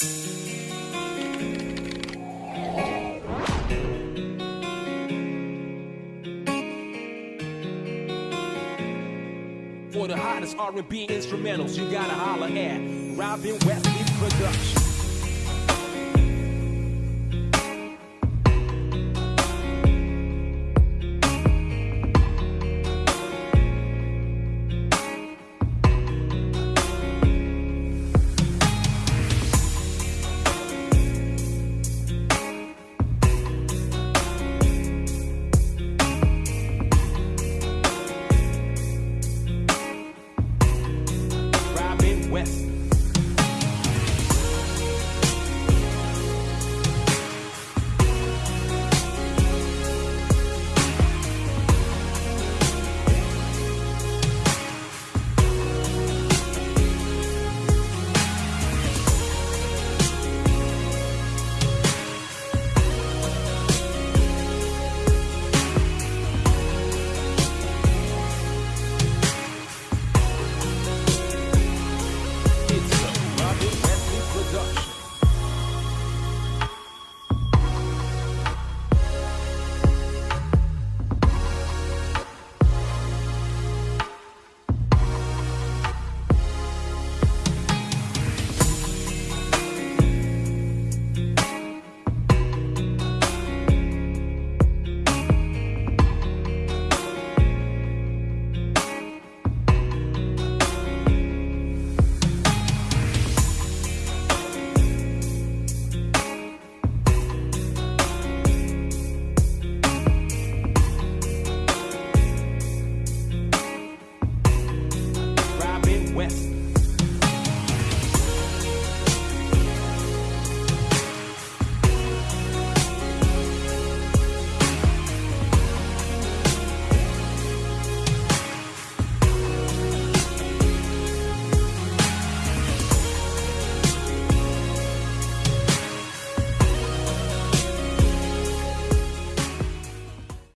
For the hottest R&B instrumentals, you gotta holler at Robin Wesley Production. west.